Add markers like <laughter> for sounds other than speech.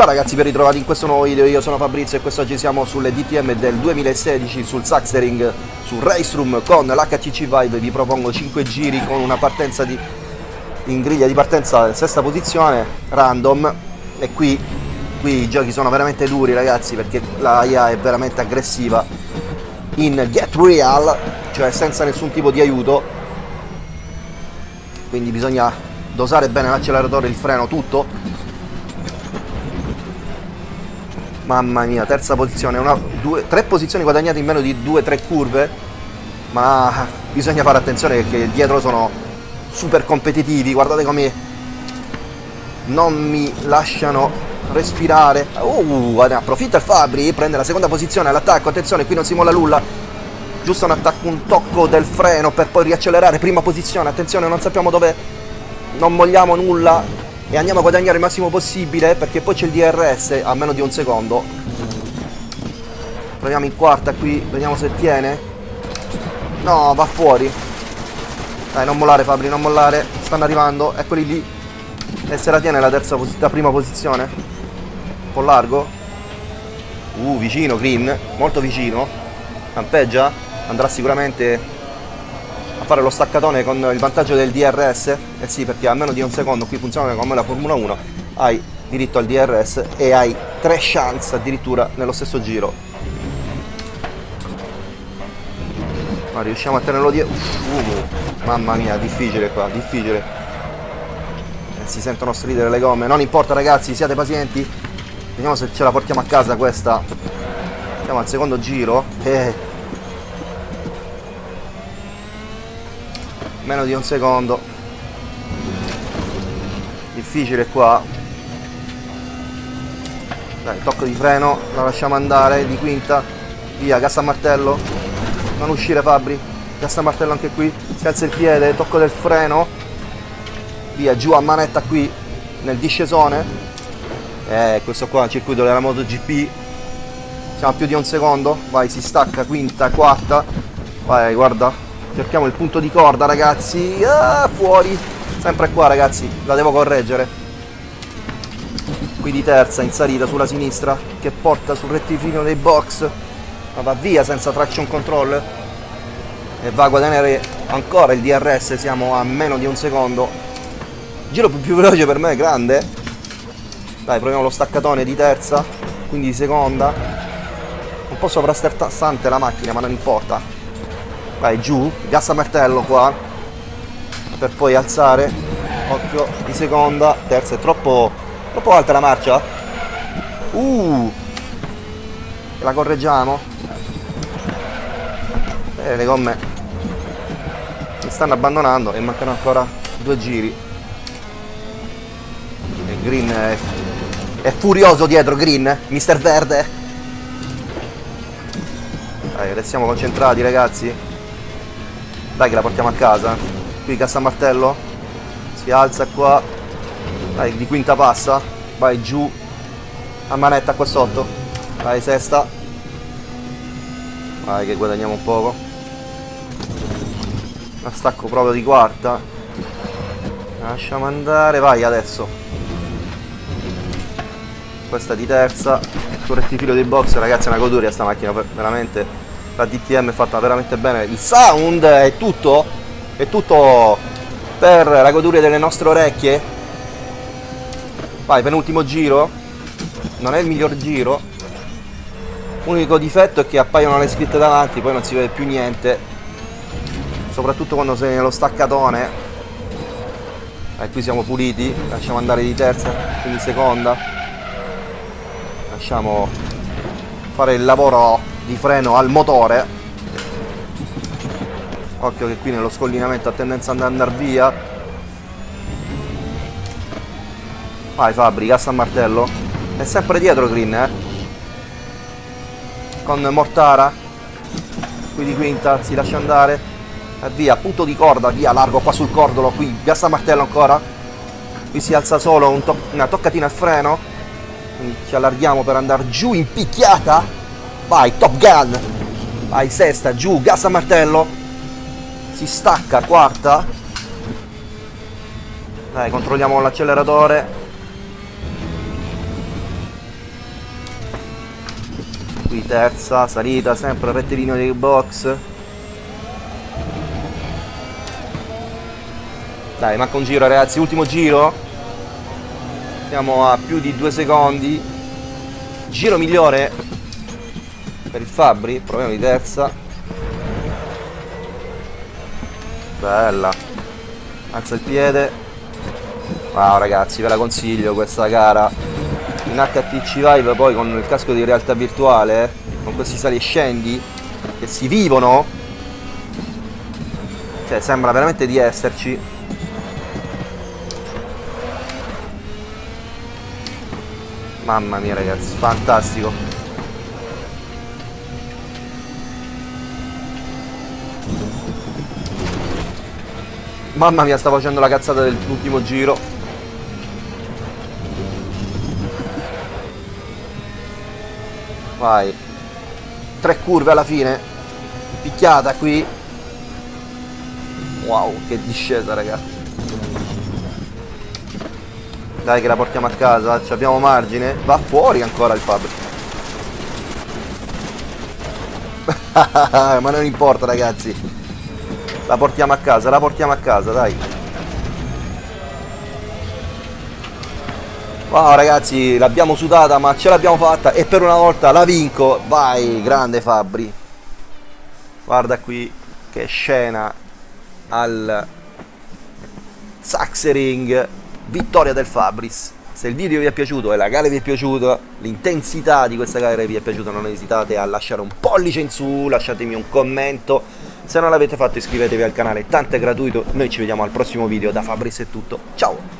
Ciao ragazzi, ben ritrovati in questo nuovo video, io sono Fabrizio e quest'oggi siamo sulle DTM del 2016 sul Saxtering, su Race Room con l'HCC Vibe, vi propongo 5 giri con una partenza di, in griglia di partenza sesta posizione, random, e qui, qui i giochi sono veramente duri ragazzi perché la IA è veramente aggressiva, in Get Real, cioè senza nessun tipo di aiuto, quindi bisogna dosare bene l'acceleratore, il freno, tutto Mamma mia, terza posizione, una, due, tre posizioni guadagnate in meno di due, tre curve, ma bisogna fare attenzione perché dietro sono super competitivi, guardate come non mi lasciano respirare. Uh, approfitta il Fabri, prende la seconda posizione all'attacco, attenzione, qui non si molla nulla. Giusto un attacco, un tocco del freno per poi riaccelerare, prima posizione, attenzione, non sappiamo dove, non mogliamo nulla, e andiamo a guadagnare il massimo possibile perché poi c'è il DRS a meno di un secondo. Proviamo in quarta qui vediamo se tiene. No va fuori. Dai non mollare Fabri non mollare. Stanno arrivando eccoli lì. E se la tiene la terza la prima posizione? Un po' largo? Uh vicino Green molto vicino. Campeggia? Andrà sicuramente fare lo staccatone con il vantaggio del DRS eh sì perché a meno di un secondo qui funziona come la Formula 1 hai diritto al DRS e hai tre chance addirittura nello stesso giro. Ma riusciamo a tenerlo dietro uh, mamma mia difficile qua difficile. Eh, si sentono stridere le gomme. Non importa ragazzi siate pazienti. Vediamo se ce la portiamo a casa questa. Siamo al secondo giro. Eh, meno di un secondo. Difficile qua. Dai tocco di freno la lasciamo andare di quinta. Via gas a martello non uscire Fabri. Gas a martello anche qui. Si alza il piede tocco del freno. Via giù a manetta qui nel discesone. Eh questo qua è il circuito della MotoGP. Siamo a più di un secondo. Vai si stacca quinta quarta. Vai guarda cerchiamo il punto di corda ragazzi. Ah, fuori. Sempre qua ragazzi. La devo correggere. Qui di terza in salita sulla sinistra che porta sul rettilineo dei box. Ma va via senza traction control. E va a guadagnare ancora il DRS siamo a meno di un secondo. Giro più, veloce per me grande. Dai proviamo lo staccatone di terza. Quindi di seconda. Un po' sovrasterzante la macchina ma non importa vai giù gas a martello qua per poi alzare. Occhio di seconda terza è troppo troppo alta la marcia. Uh! La correggiamo. Eh, le gomme mi stanno abbandonando e mancano ancora due giri. E Green è, è furioso dietro Green mister verde. Dai restiamo concentrati ragazzi dai che la portiamo a casa. Qui cassa martello. Si alza qua. Dai, di quinta passa. Vai giù. A manetta qua sotto. Vai sesta. Vai che guadagniamo un poco. La stacco proprio di quarta. Lasciamo andare. Vai adesso. Questa di terza. Sul rettifilo dei box, ragazzi, è una goduria sta macchina, veramente la DTM è fatta veramente bene. Il sound è tutto? È tutto per la goduria delle nostre orecchie? Vai penultimo giro. Non è il miglior giro. L'unico difetto è che appaiono le scritte davanti poi non si vede più niente. Soprattutto quando sei nello staccatone. E qui siamo puliti. Lasciamo andare di terza quindi seconda. Lasciamo fare il lavoro di freno al motore. Occhio che qui nello scollinamento ha tendenza ad andare via. Vai Fabri, cassa a martello. È sempre dietro Green eh. Con Mortara. Qui di quinta si lascia andare. E via, punto di corda, via, largo qua sul cordolo qui, gas a martello ancora. Qui si alza solo un to una toccatina al freno. Quindi ci allarghiamo per andare giù in picchiata Vai, Top Gun. Vai, sesta, giù, gas a martello. Si stacca, quarta. Dai, controlliamo l'acceleratore. qui terza salita sempre rettilineo dei box dai manca un giro ragazzi ultimo giro siamo a più di due secondi giro migliore per il Fabri proviamo di terza. Bella. Alza il piede. Wow ragazzi ve la consiglio questa gara. In HTC Vive poi con il casco di realtà virtuale con questi sali e scendi che si vivono. Cioè sembra veramente di esserci. Mamma mia ragazzi fantastico mamma mia sta facendo la cazzata dell'ultimo giro Vai. Tre curve alla fine. Picchiata qui. Wow, che discesa, ragazzi. Dai che la portiamo a casa, ci abbiamo margine. Va fuori ancora il Fabri. <laughs> Ma non importa, ragazzi. La portiamo a casa, la portiamo a casa, dai. Wow ragazzi, l'abbiamo sudata ma ce l'abbiamo fatta e per una volta la vinco. Vai, grande Fabri. Guarda qui che scena al Saxering. Vittoria del Fabris. Se il video vi è piaciuto e la gara vi è piaciuta, l'intensità di questa gara vi è piaciuta, non esitate a lasciare un pollice in su, lasciatemi un commento. Se non l'avete fatto iscrivetevi al canale, tanto è gratuito. Noi ci vediamo al prossimo video. Da Fabris è tutto. Ciao!